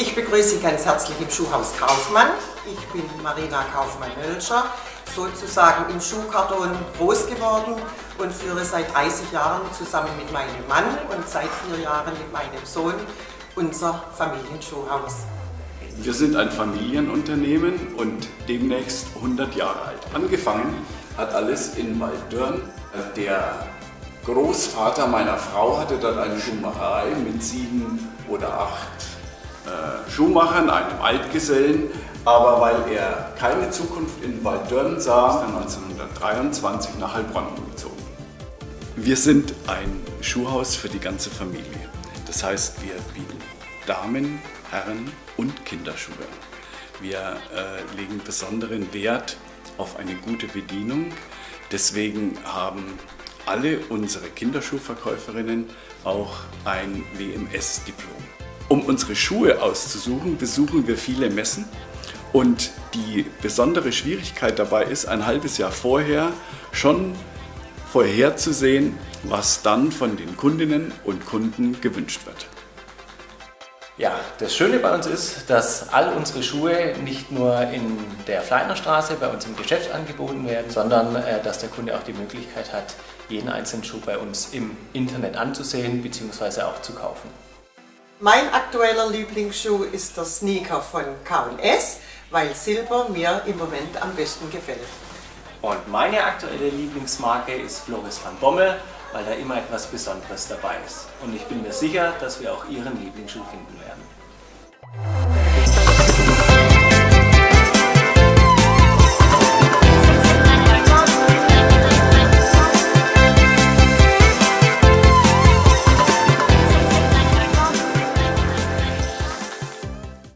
Ich begrüße Sie ganz herzlich im Schuhhaus Kaufmann. Ich bin Marina Kaufmann-Hölscher, sozusagen im Schuhkarton groß geworden und führe seit 30 Jahren zusammen mit meinem Mann und seit vier Jahren mit meinem Sohn unser Familienschuhhaus. Wir sind ein Familienunternehmen und demnächst 100 Jahre alt. Angefangen hat alles in Waldörn. Der Großvater meiner Frau hatte dort eine Schuhmacherei mit sieben oder acht Schuhmachern, einem Altgesellen, aber weil er keine Zukunft in Waldörn sah, ist er 1923 nach Heilbronn gezogen. Wir sind ein Schuhhaus für die ganze Familie. Das heißt, wir bieten Damen, Herren und Kinderschuhe. Wir äh, legen besonderen Wert auf eine gute Bedienung. Deswegen haben alle unsere Kinderschuhverkäuferinnen auch ein WMS-Diplom. Um unsere Schuhe auszusuchen, besuchen wir viele Messen und die besondere Schwierigkeit dabei ist, ein halbes Jahr vorher schon vorherzusehen, was dann von den Kundinnen und Kunden gewünscht wird. Ja, das Schöne bei uns ist, dass all unsere Schuhe nicht nur in der Fleitnerstraße bei uns im Geschäft angeboten werden, sondern äh, dass der Kunde auch die Möglichkeit hat, jeden einzelnen Schuh bei uns im Internet anzusehen bzw. auch zu kaufen. Mein aktueller Lieblingsschuh ist der Sneaker von K&S, weil Silber mir im Moment am besten gefällt. Und meine aktuelle Lieblingsmarke ist Floris van Bommel, weil da immer etwas Besonderes dabei ist. Und ich bin mir sicher, dass wir auch Ihren Lieblingsschuh finden werden.